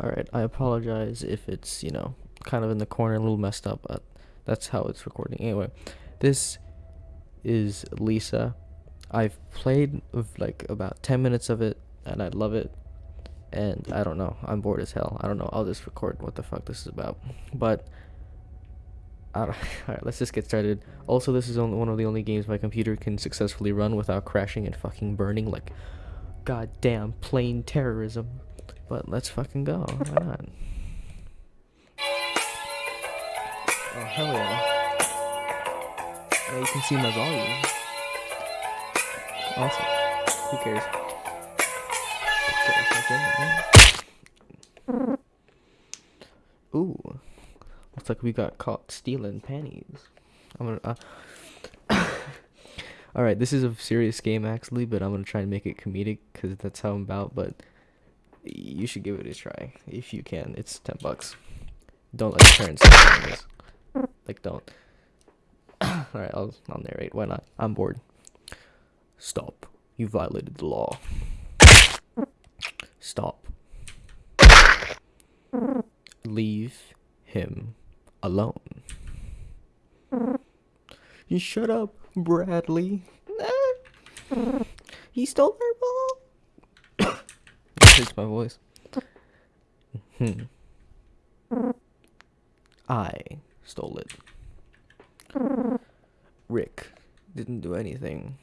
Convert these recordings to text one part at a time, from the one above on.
Alright, I apologize if it's, you know, kind of in the corner, a little messed up, but that's how it's recording. Anyway, this is Lisa. I've played like about 10 minutes of it and I love it. And I don't know, I'm bored as hell. I don't know, I'll just record what the fuck this is about. But Alright, let's just get started. Also, this is only one of the only games my computer can successfully run without crashing and fucking burning like goddamn plane terrorism. But let's fucking go. Why not? Oh hell yeah! Now you can see my volume. Awesome. Who cares? Who cares? Okay, Ooh. Looks like we got caught stealing panties. I'm gonna. Uh, All right, this is a serious game actually, but I'm gonna try and make it comedic because that's how I'm about. But you should give it a try if you can. It's ten bucks. Don't let your parents. Like, don't. All right, I'll I'll narrate. Why not? I'm bored. Stop! You violated the law. Stop. Leave him alone. You shut up, Bradley. he stole our ball. it hurts my voice. Hmm. I stole it. Rick didn't do anything.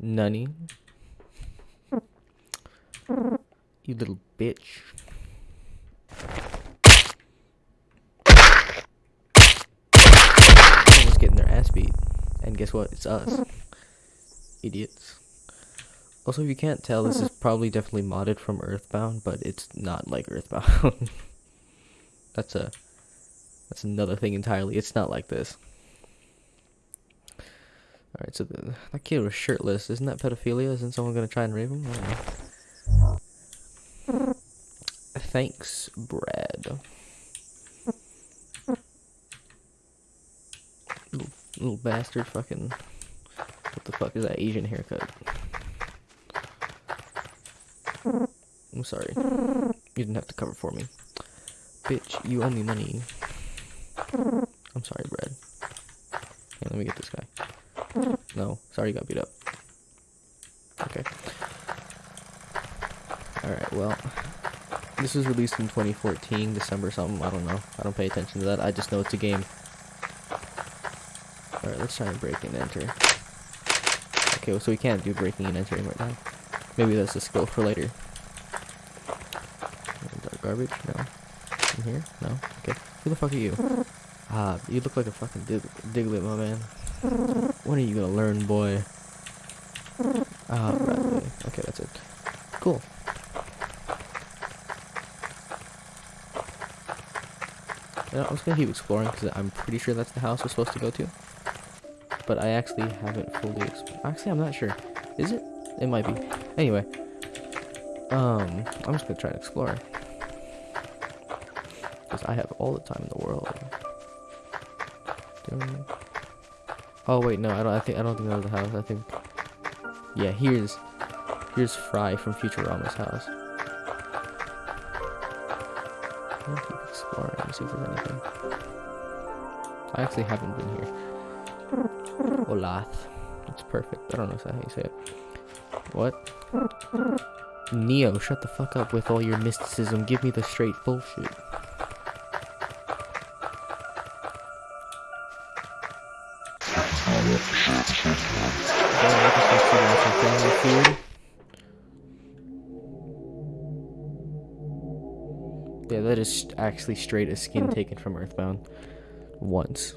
Nunny. You little bitch. Someone's getting their ass beat. And guess what? It's us. Idiots. Also, if you can't tell, this is probably definitely modded from Earthbound, but it's not like Earthbound. that's a that's another thing entirely. It's not like this. Alright, so the, that kid was shirtless. Isn't that pedophilia? Isn't someone gonna try and rape him? Thanks, Brad. Little, little bastard fucking... What the fuck is that Asian haircut? I'm sorry. You didn't have to cover for me. Bitch, you owe me money. I'm sorry, Brad. Here, let me get this guy. No, sorry you got beat up. Okay. Alright, well. This was released in 2014, December something, I don't know. I don't pay attention to that, I just know it's a game. Alright, let's try and break and enter. Okay, well, so we can't do breaking and entering right now. Maybe that's a skill for later. Garbage? No. In here? No? Okay. Who the fuck are you? Ah, you look like a fucking dig Diglett, my man. When are you gonna learn, boy? Ah, Bradley. Okay, that's it. Cool. You know, I was gonna keep exploring because I'm pretty sure that's the house we're supposed to go to. But I actually haven't fully. Actually, I'm not sure. Is it? It might be. Anyway. Um, I'm just gonna try to explore. Because I have all the time in the world. Oh wait, no, I don't. I think I don't think that was the house. I think. Yeah, here's here's Fry from Futurama's house. I'll keep exploring and see if there's anything. I actually haven't been here. Olathe. It's perfect. I don't know how you say it. What? Neo, shut the fuck up with all your mysticism. Give me the straight bullshit. Is actually straight a skin hmm. taken from Earthbound. Once.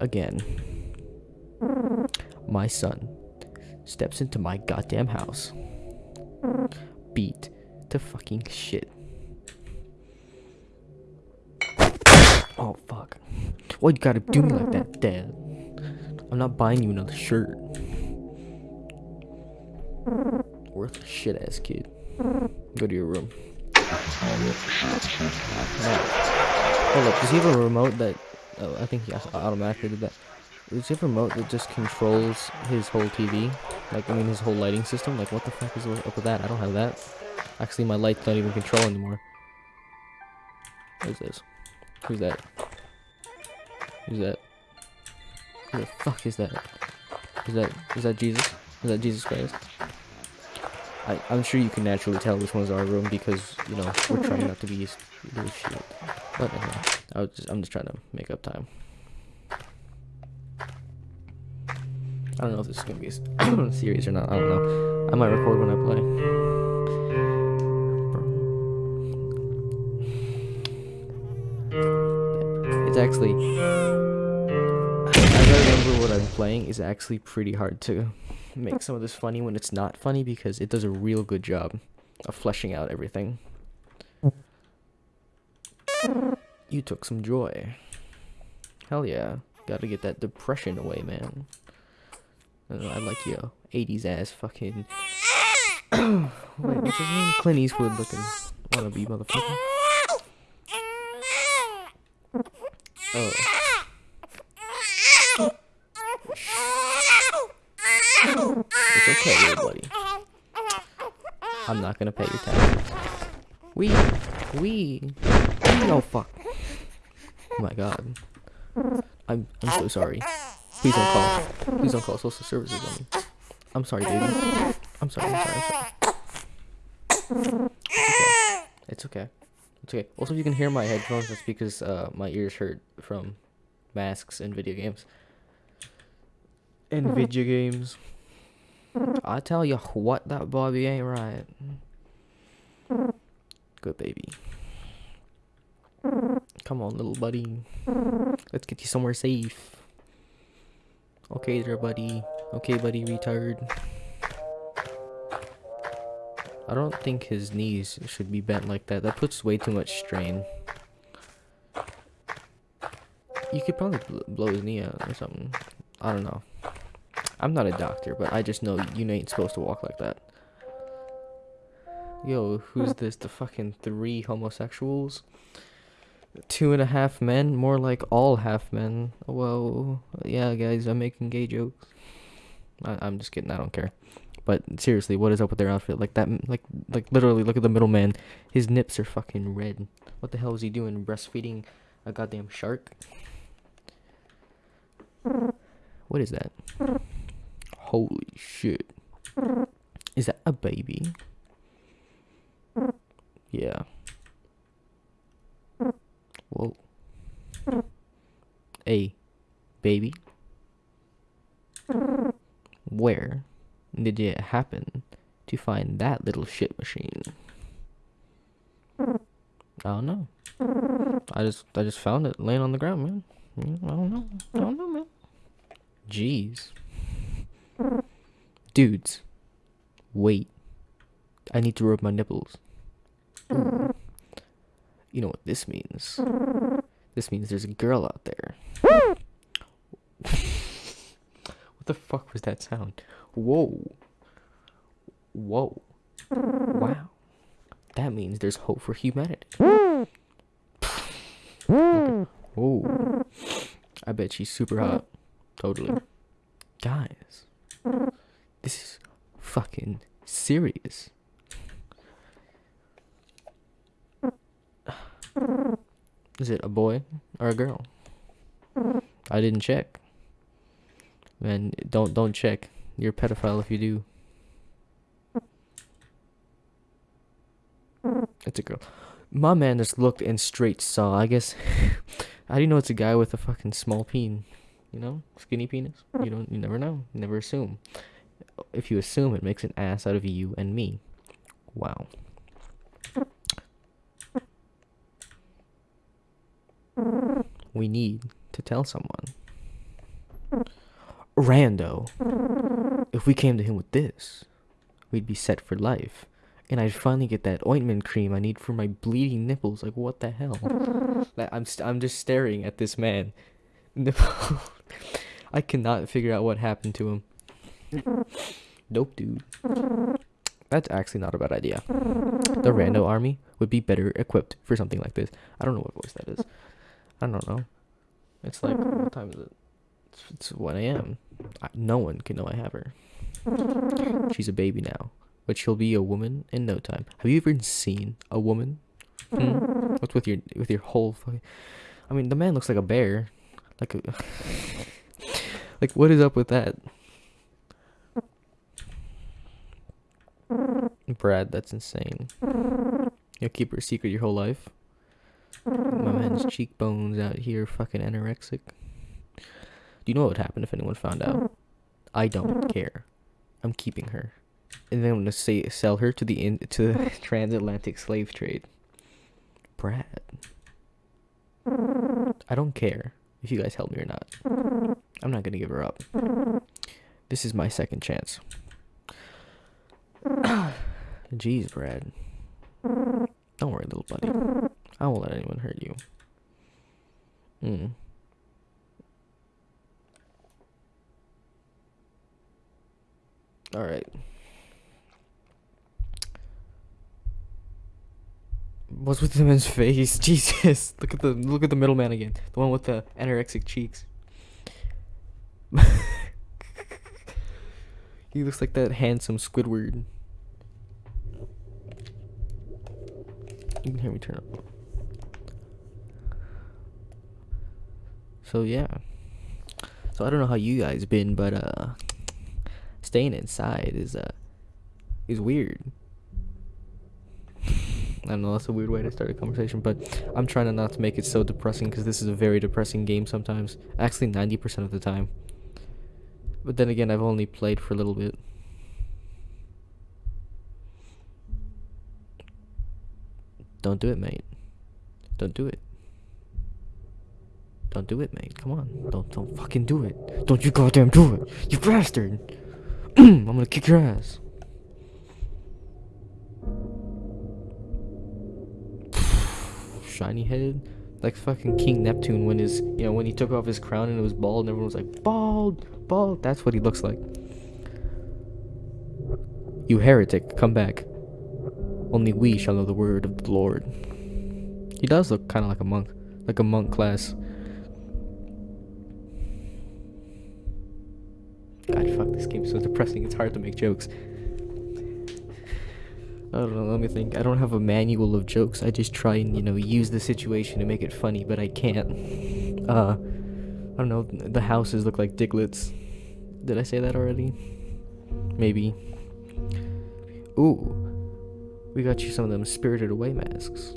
Again. My son steps into my goddamn house. Beat to fucking shit. Oh, fuck. Why you gotta do me like that, Dad? I'm not buying you another shirt. Worth shit ass kid. Go to your room. Hold oh, up, does he have a remote that... Oh, I think he automatically did that. Does he have a remote that just controls his whole TV? Like, I mean, his whole lighting system? Like, what the fuck is up with that? I don't have that. Actually, my lights don't even control anymore. What is this? Who's that? Who's that? Who the fuck is that? Is that is that Jesus? Is that Jesus Christ? I, I'm sure you can naturally tell which one's our room because, you know, we're trying not to be shit. But I was just, I'm just trying to make up time. I don't know if this is gonna be a series or not. I don't know. I might record when I play. It's actually. I remember what I'm playing is actually pretty hard to make some of this funny when it's not funny because it does a real good job of fleshing out everything. You took some joy. Hell yeah. Gotta get that depression away, man. I, like your 80s ass fucking. Wait, what's his name? Clint Eastwood looking wannabe motherfucker. Oh. It's okay, little buddy. I'm not gonna pay your taxes. We, we. Oh fuck. Oh my god. I'm I'm so sorry. Please don't call. Please don't call social services on me. I'm sorry, baby. I'm sorry. I'm sorry. I'm sorry. It's okay. It's okay. Also, if you can hear my headphones, that's because uh, my ears hurt from masks and video games. And video games. I tell you what, that Bobby ain't right. Good baby. Come on, little buddy. Let's get you somewhere safe. Okay there, buddy. Okay, buddy, retard. I don't think his knees should be bent like that. That puts way too much strain. You could probably bl blow his knee out or something. I don't know. I'm not a doctor, but I just know you ain't supposed to walk like that. Yo, who's this? The fucking three homosexuals? Two and a half men? More like all half men. Well, Yeah, guys, I'm making gay jokes. I I'm just kidding. I don't care. But seriously, what is up with their outfit? Like that, like like literally, look at the middleman. His nips are fucking red. What the hell is he doing? Breastfeeding a goddamn shark? What is that? Holy shit! Is that a baby? Yeah. Whoa. Hey, baby? Where did it happen to find that little shit machine? I don't know. I just I just found it laying on the ground, man. I don't know. I don't know, man. Jeez. Dudes. Wait. I need to rub my nipples. You know what this means? This means there's a girl out there. what the fuck was that sound? Whoa. Whoa. Wow. That means there's hope for humanity. Oh. I bet she's super hot. Totally. Guys. This is fucking serious. Is it a boy or a girl? I didn't check. Man, don't don't check. You're a pedophile if you do. It's a girl. My man just looked and straight saw. I guess. How do you know it's a guy with a fucking small peen? You know, skinny penis. You don't. You never know. Never assume. If you assume, it makes an ass out of you and me. Wow. We need to tell someone. Rando. If we came to him with this, we'd be set for life. And I'd finally get that ointment cream I need for my bleeding nipples. Like, what the hell? Like, I'm, st- I'm just staring at this man. I cannot figure out what happened to him. Nope, dude. That's actually not a bad idea. The Rando army would be better equipped for something like this. I don't know what voice that is. I don't know. It's like, what time is it? It's, it's 1 a.m. No one can know I have her. She's a baby now. but she'll be a woman in no time. Have you ever seen a woman? Hmm? What's with your with your whole fucking? I mean, the man looks like a bear. Like a. like what is up with that? Brad, that's insane. You'll keep her secret your whole life. My man's cheekbones out here, fucking anorexic. Do you know what would happen if anyone found out? I don't care. I'm keeping her, and then I'm gonna say sell her to the in to the transatlantic slave trade. Brad, I don't care if you guys help me or not. I'm not gonna give her up. This is my second chance. Jeez, Brad. Don't worry, little buddy. I won't let anyone hurt you. Hmm. All right. What's with the man's face? Jesus, look at the look at the middleman again. The one with the anorexic cheeks. he looks like that handsome Squidward. You can hear me turn up. So yeah. So I don't know how you guys been, but uh staying inside is uh is weird. I don't know, that's a weird way to start a conversation, but I'm trying to not to make it so depressing because this is a very depressing game sometimes. Actually, 90% of the time. But then again, I've only played for a little bit. Don't do it, mate. Don't do it. Don't do it, mate. Come on. Don't don't fucking do it. Don't you goddamn do it. You bastard. I'm gonna kick your ass. Shiny head. Like fucking King Neptune when his you know when he took off his crown and it was bald and everyone was like bald, bald. That's what he looks like. You heretic, come back. Only we shall know the word of the Lord. He does look kind of like a monk, like a monk class. So depressing. It's hard to make jokes. I don't know, let me think. I don't have a manual of jokes. I just try and, you know, use the situation to make it funny, but I can't. Uh, I don't know, the houses look like diglets. Did I say that already? Maybe. Ooh. We got you some of them spirited away masks.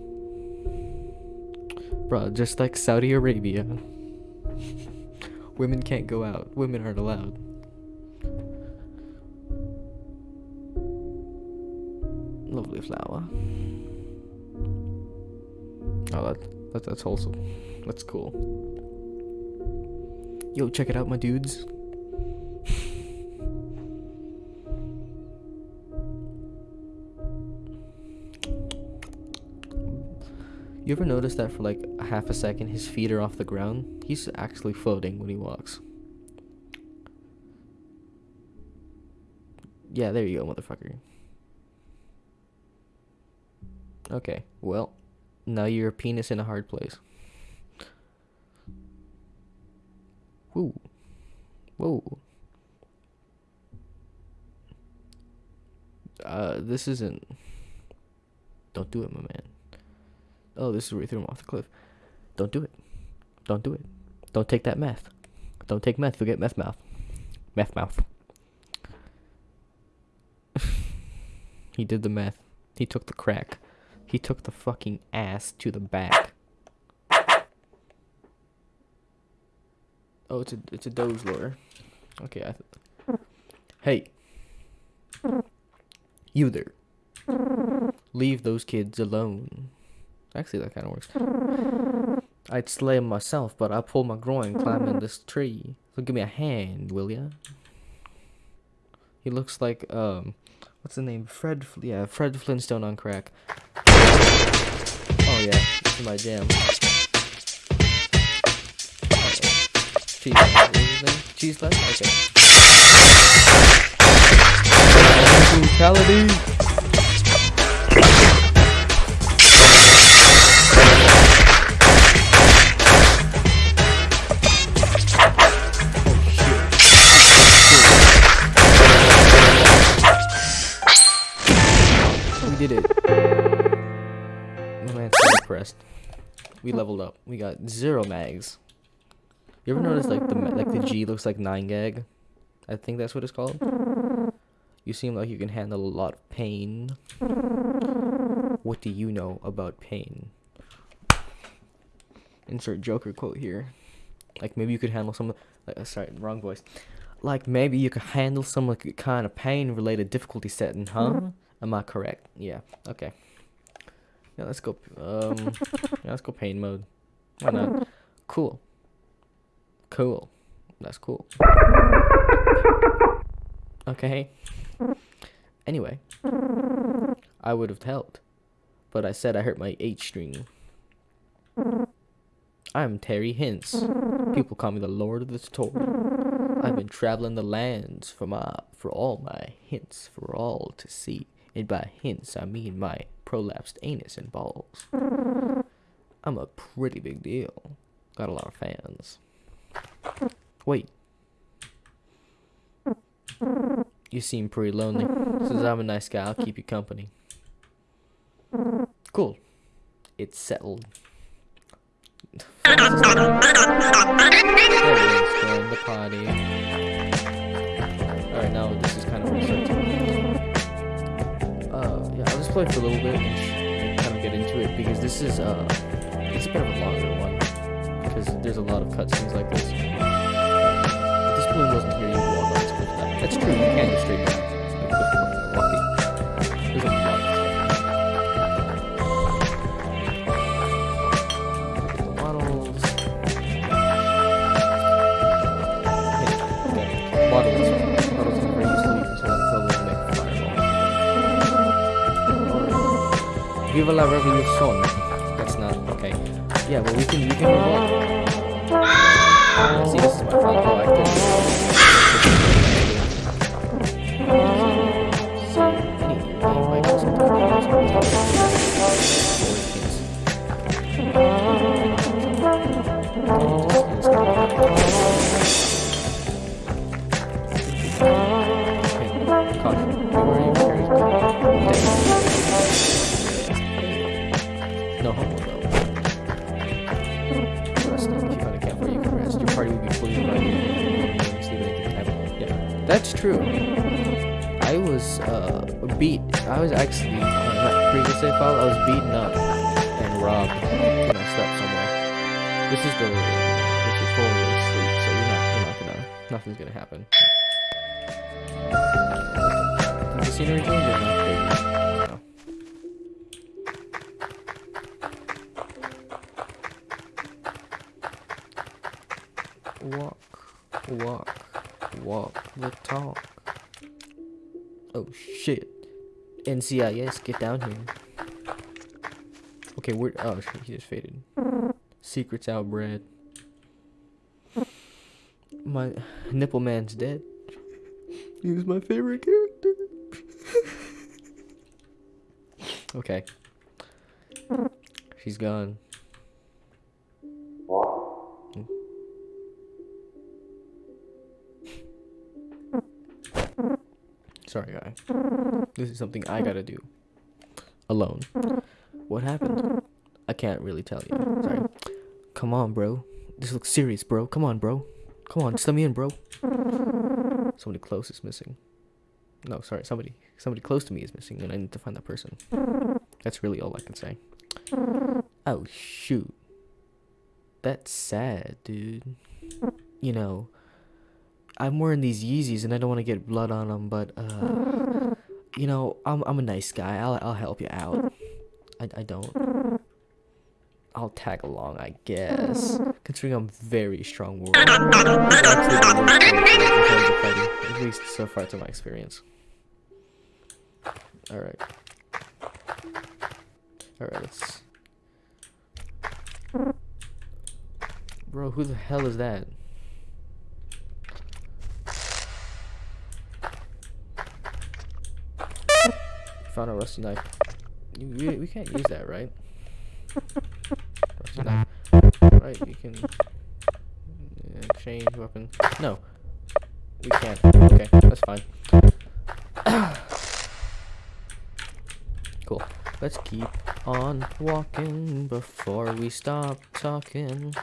Bruh, just like Saudi Arabia. Women can't go out. Women aren't allowed. Lovely flower. Oh, that, that that's wholesome. That's cool. Yo, check it out, my dudes. You ever notice that for like a half a second his feet are off the ground? He's actually floating when he walks. Yeah, there you go, motherfucker. Okay, well, now you're a penis in a hard place. Whoa. Whoa. Uh, this isn't. Don't do it, my man. Oh, this is where you threw him off the cliff. Don't do it. Don't do it. Don't take that meth. Don't take meth. You'll get meth mouth. Meth mouth. he did the meth. He took the crack. He took the fucking ass to the back. Oh, it's a it's a doge lure. Okay, I th- Hey. You there. Leave those kids alone. Actually, that kind of works. I'd slay him myself, but I pull my groin climbing this tree. So give me a hand, will ya? He looks like, um, what's the name? Fred, yeah, Fred Flintstone on crack. Yeah, this is my jam. Cheese. Cheese flash? Okay. Brutality! We leveled up. We got zero mags. You ever notice like the like the G looks like nine gag? I think that's what it's called. You seem like you can handle a lot of pain. What do you know about pain? Insert Joker quote here. Like maybe you could handle some. Like, uh, sorry, wrong voice. Like maybe you could handle some like kind of pain-related difficulty setting, huh? Am I correct? Yeah. Okay. Yeah, let's go. Um, yeah, let's go pain mode. Why not? Cool. Cool. That's cool. Okay. Anyway, I would have helped, but I said I hurt my H string. I'm Terry Hintz. People call me the Lord of the Tutorial. I've been traveling the lands for my for all my hints for all to see. And by hints I mean my prolapsed anus and balls. I'm a pretty big deal. Got a lot of fans. Wait. You seem pretty lonely. Since I'm a nice guy, I'll keep you company. Cool. It's settled. Everyone's joined the party. Alright, now this is kind of play for a little bit and, kind of get into it because this is, uh, it's a bit of a longer one. Because there's a lot of cutscenes like this. This balloon wasn't here, you'd walk on this. That's true, you can go straight down. Fireball. Viva la revolution. That's not okay. Yeah, but we can we can on. Uh, see, this is my door. I couldn't. This is the this is tutorial asleep, so you're not you're not gonna nothing's gonna happen. Did the scenery change? No. Walk, walk, walk the talk. Oh shit. NCIS, get down here. Okay, we're. Oh, shit, he just faded. Secrets outbred. My nipple man's dead. He was my favorite character. okay. She's gone. Sorry, guy. This is something I gotta do. Alone. What happened? I can't really tell you. Sorry. Come on, bro. This looks serious, bro. Come on, bro. Come on, just let me in, bro. Somebody close is missing. No, sorry, somebody somebody close to me is missing, and I need to find that person. That's really all I can say. Oh shoot. That's sad, dude. You know, I'm wearing these Yeezys and I don't want to get blood on them, but uh, you know, I'm I'm a nice guy. I'll I'll help you out. I I don't. I'll tag along, I guess. Considering I'm very strong warrior. Actually, the worst warrior in terms of fighting, at least so far to my experience. All right. All right, let's. Bro, who the hell is that? Found a rusty knife. You, we, we can't use that, right? Right, you can uh, change weapon. No, we can't. Okay, that's fine. cool. Let's keep on walking before we stop talking.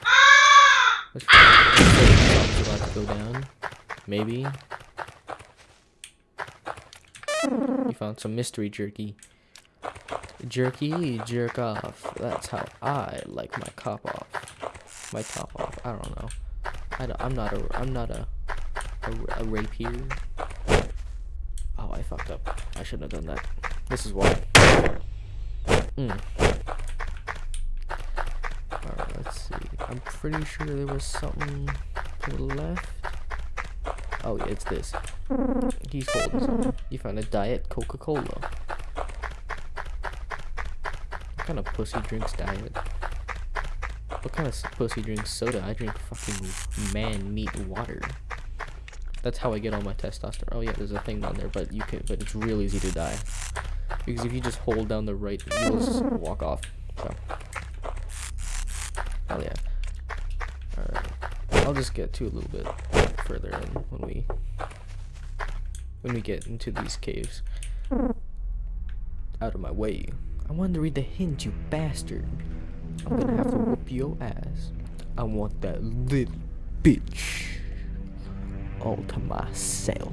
Let's about to go down. Maybe. You found some mystery jerky. Jerky, jerk off. That's how I like my cop off. My top off. I don't know. I don't, I'm not a. I'm not a. A, a rapier. Oh, I fucked up. I shouldn't have done that. This is why. Mm. Alright, let's see. I'm pretty sure there was something to the left. Oh, yeah, it's this. He's holding something. You found a Diet Coca-Cola. Kind of pussy drinks Diet? What kind of pussy drinks soda? I drink fucking man meat water. That's how I get all my testosterone. Oh yeah, there's a thing down there, but you can, but it's real easy to die. Because if you just hold down the right, you'll just walk off. So. Hell yeah. Alright. I'll just get to a little bit further in when we when we get into these caves. Out of my way. I wanted to read the hint, you bastard. I'm gonna have to whoop your ass. I want that little bitch all to myself.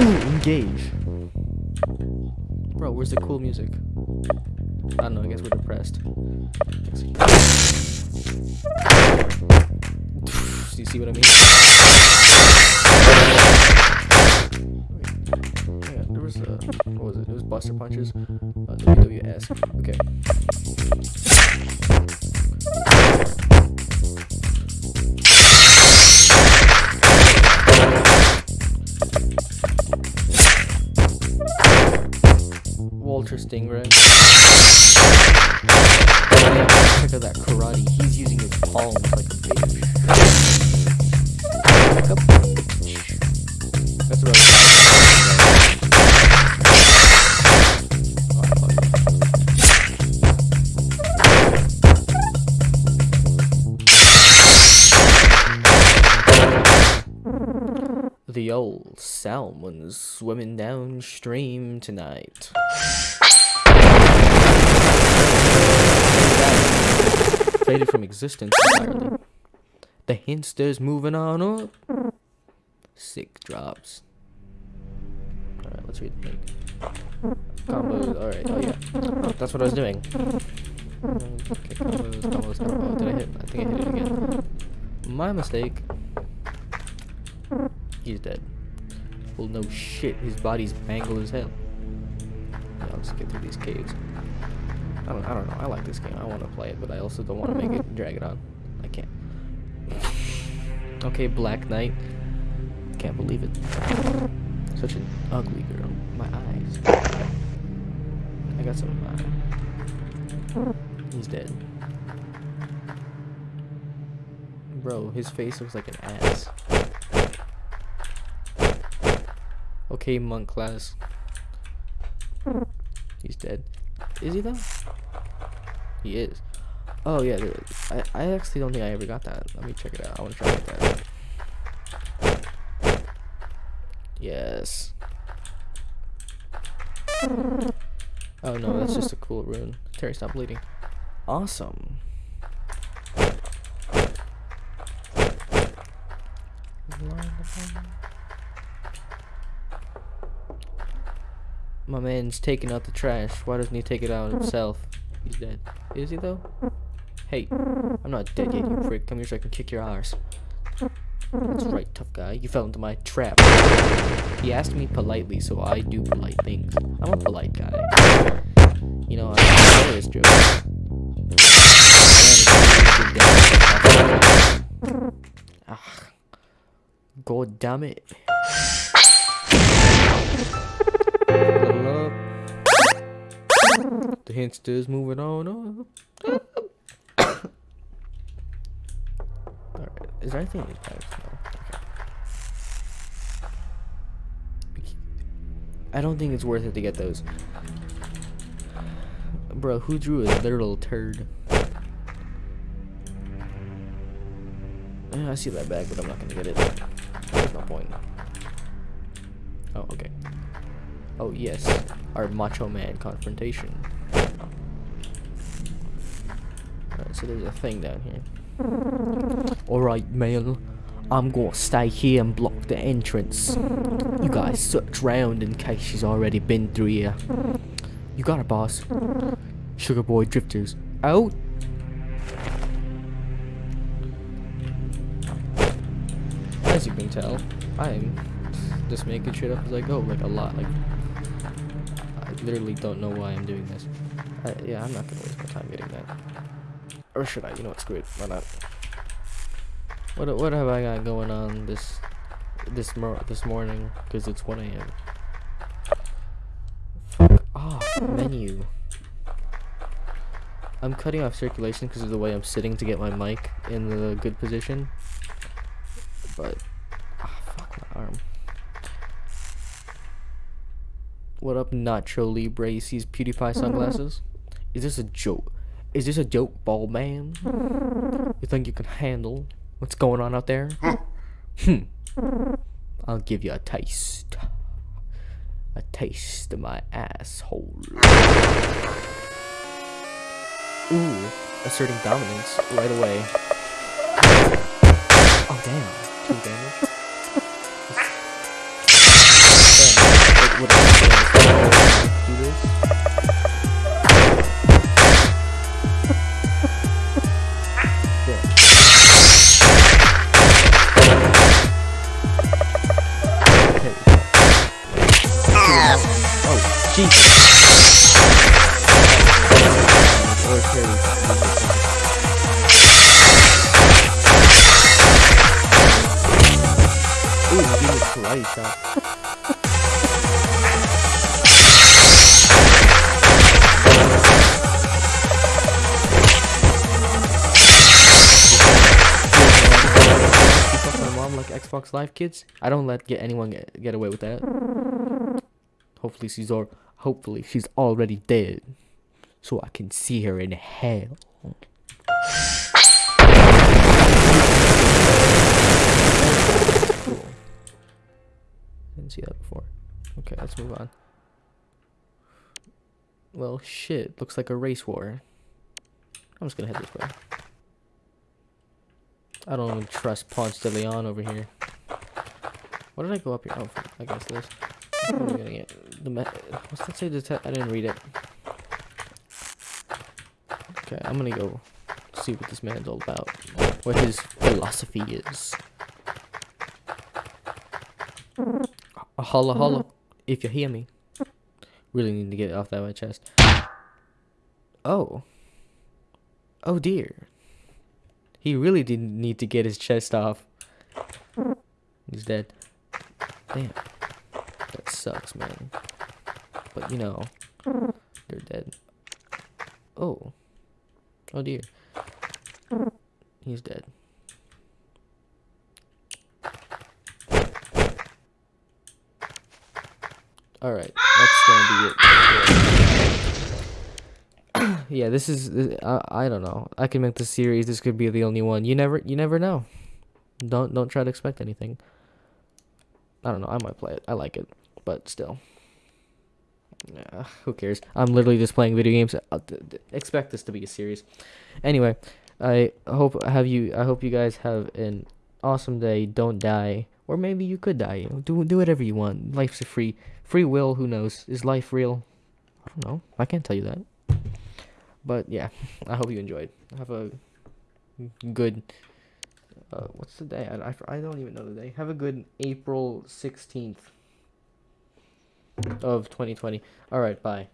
Ooh, engage. Bro, where's the cool music? I don't know, I guess we're depressed. Do you see what I mean? There was a, what was it? It was Buster Punches. Uh, WWS. Okay. Walter Stingray. Check out that karate. He's using his palms like a bitch. That's I The old salmon's swimming downstream tonight. Faded from existence entirely. The hinster's moving on up. Sick drops. Alright, let's read the link. Combos, alright, oh yeah. That's what I was doing. Okay, combos, combos, combos. Oh, did I hit? I think I hit it again. My mistake. He's dead. Well, no shit. His body's mangled as hell. Yeah, let's get through these caves. I don't, I don't know. I like this game. I want to play it, but I also don't want to make it drag it on. I can't. Okay, Black Knight. Can't believe it. Such an ugly girl. My eyes. I got some of my. He's dead. Bro, his face looks like an ass. Okay, monk class. He's dead. Is he though? He is. Oh yeah, I I actually don't think I ever got that. Let me check it out. I want to try that. Yes. Oh no, that's just a cool rune. Terry, stop bleeding. Awesome. My man's taking out the trash. Why doesn't he take it out himself? He's dead. Is he though? Hey, I'm not dead yet, you prick. Come here so I can kick your ass. That's right, tough guy. You fell into my trap. He asked me politely, so I do polite things. I'm a polite guy. You know, I know this joke. Ah, God damn it. The hinster's moving on up. Alright, is there anything in these pipes? No. I don't think it's worth it to get those. Bro, who drew a literal turd? Eh, I see that bag, but I'm not gonna get it. There's no point. Oh, okay. Oh yes, our Macho Man confrontation. Alright, so there's a thing down here. Alright, male. I'm gonna stay here and block the entrance. You guys search round in case she's already been through here. You got it, boss. Sugar Boy Drifters. Out! As you can tell, I'm just making shit up as I go, like a lot. Like, I literally don't know why I'm doing this. I, yeah, I'm not gonna waste my time getting that. Or should I? You know what? Screw it. Why not? What what have I got going on this this mor this morning? Because it's 1 a.m. Fuck off menu. I'm cutting off circulation because of the way I'm sitting to get my mic in the good position. But ah, fuck my arm. What up, Nacho Libre? He sees PewDiePie sunglasses. Is this a joke? Is this a joke, ball man? You think you can handle what's going on out there? Hmm. I'll give you a taste. A taste of my asshole. Ooh, asserting dominance right away. Oh damn, two damage. Damn, do this? Live kids? I don't let get anyone get, get away with that. Hopefully she's or hopefully she's already dead, so I can see her in hell. Didn't see that before. Okay, let's move on. Well, shit. Looks like a race war. I'm just gonna head this way. I don't even trust Ponce de Leon over here. What did I go up here? Oh, I guess this. What gonna get? The What's that say? I didn't read it. Okay, I'm gonna go see what this man's all about. What his philosophy is. A holla holla, if you hear me. Really need to get it off that my chest. Oh. Oh dear. He really didn't need to get his chest off. He's dead. Damn. That sucks, man. But you know, they're dead. Oh. Oh dear. He's dead. Alright, that's gonna be it. yeah, this is. I, I don't know. I can make the series. This could be the only one. You never. You never know. Don't don't try to expect anything. I don't know. I might play it. I like it, but still. Who cares? I'm literally just playing video games. Uh, Expect this to be a series. Anyway, I hope have you. I hope you guys have an awesome day. Don't die, or maybe you could die. Do do whatever you want. Life's a free free will. Who knows? Is life real? I don't know. I can't tell you that. But yeah, I hope you enjoyed. Have a good. Uh, what's the day? I, I, I don't even know the day. Have a good April 16th of 2020. All right, bye.